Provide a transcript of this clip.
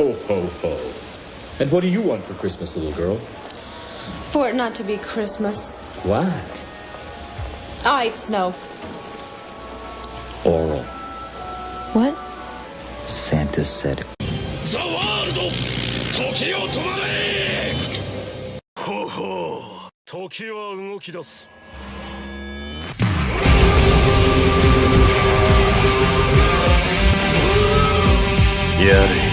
Ho, ho, ho. And what do you want for Christmas, little girl? For it not to be Christmas. Why? Ah, I eat snow. Oral. What? Santa said ザ・ワールド時を止まれほうほう時は動き出すやれ